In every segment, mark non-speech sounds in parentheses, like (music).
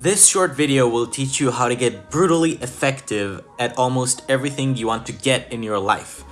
This short video will teach you how to get brutally effective at almost everything you want to get in your life.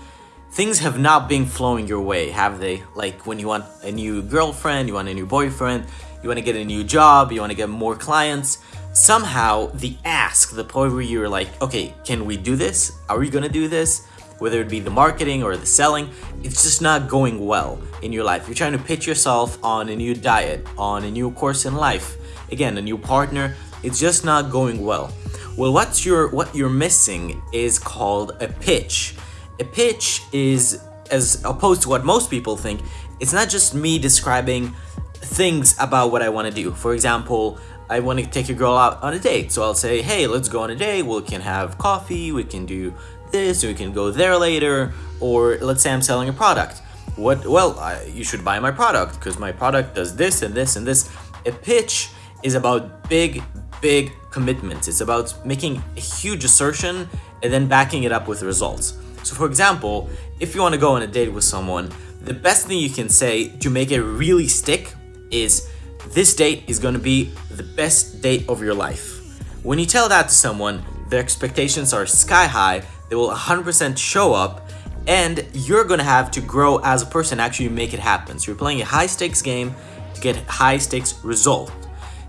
Things have not been flowing your way, have they? Like when you want a new girlfriend, you want a new boyfriend, you want to get a new job, you want to get more clients. Somehow, the ask, the point where you're like, okay, can we do this? Are we gonna do this? Whether it be the marketing or the selling, it's just not going well in your life. You're trying to pitch yourself on a new diet, on a new course in life, again, a new partner. It's just not going well. Well, what's your what you're missing is called a pitch. A pitch is as opposed to what most people think, it's not just me describing things about what I want to do. For example, I want to take a girl out on a date. So I'll say, hey, let's go on a date. We can have coffee. We can do this. We can go there later. Or let's say I'm selling a product. What? Well, I, you should buy my product because my product does this and this and this. A pitch is about big, big commitments. It's about making a huge assertion and then backing it up with results. So for example, if you want to go on a date with someone, the best thing you can say to make it really stick is this date is going to be the best date of your life. When you tell that to someone, their expectations are sky high, they will 100% show up, and you're going to have to grow as a person actually make it happen. So you're playing a high stakes game to get high stakes result.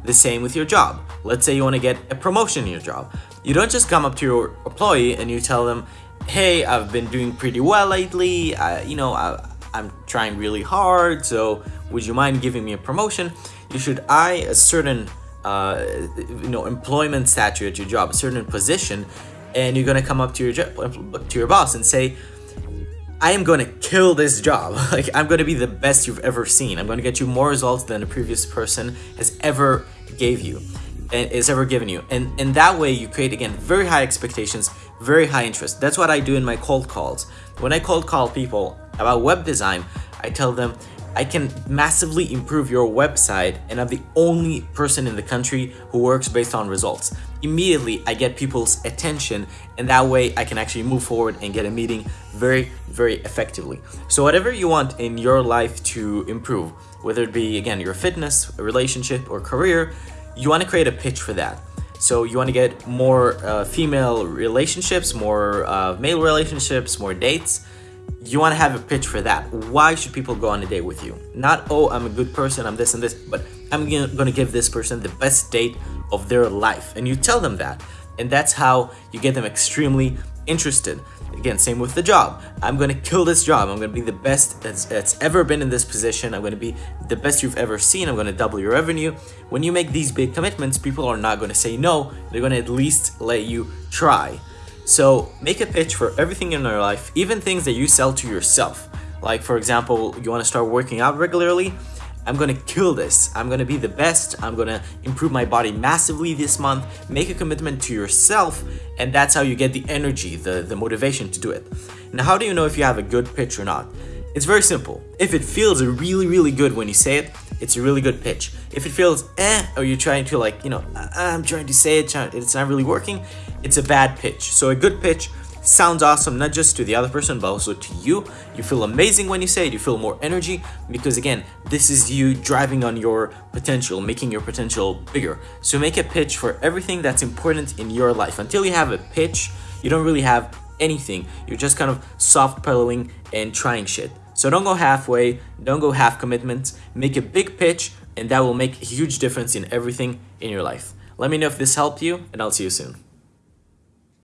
The same with your job. Let's say you want to get a promotion in your job. You don't just come up to your employee and you tell them, hey, I've been doing pretty well lately, I, you know, I, I'm trying really hard, so would you mind giving me a promotion? You should eye a certain, uh, you know, employment statute at your job, a certain position, and you're gonna come up to your to your boss and say, I am to kill this job. (laughs) like, I'm to be the best you've ever seen. I'm to get you more results than the previous person has ever gave you eh, and is ever given you. And in that way, you create, again, very high expectations, very high interest. That's what I do in my cold calls. When I cold call people about web design, I tell them, I can massively improve your website and I'm the only person in the country who works based on results. Immediately, I get people's attention and that way I can actually move forward and get a meeting very, very effectively. So whatever you want in your life to improve, whether it be, again, your fitness, relationship, or career, you want to create a pitch for that. So you want to get more uh, female relationships, more uh, male relationships, more dates, you want to have a pitch for that. Why should people go on a date with you? Not, oh, I'm a good person, I'm this and this, but I'm going to give this person the best date of their life. And you tell them that. And that's how you get them extremely interested. Again, same with the job. I'm going to kill this job. I'm going to be the best that's, that's ever been in this position. I'm going to be the best you've ever seen. I'm going to double your revenue. When you make these big commitments, people are not going to say no. They're going to at least let you try. So make a pitch for everything in your life, even things that you sell to yourself. Like for example, you want to start working out regularly, I'm gonna kill this. I'm gonna be the best. I'm gonna improve my body massively this month. Make a commitment to yourself, and that's how you get the energy, the, the motivation to do it. Now, how do you know if you have a good pitch or not? It's very simple. If it feels really, really good when you say it, it's a really good pitch. If it feels eh, or you're trying to like, you know, I'm trying to say it, it's not really working, it's a bad pitch. So a good pitch sounds awesome, not just to the other person, but also to you. You feel amazing when you say it, you feel more energy, because again, this is you driving on your potential, making your potential bigger. So make a pitch for everything that's important in your life. Until you have a pitch, you don't really have anything. You're just kind of soft pedaling and trying shit. So don't go halfway, don't go half commitments, make a big pitch, and that will make a huge difference in everything in your life. Let me know if this helped you, and I'll see you soon.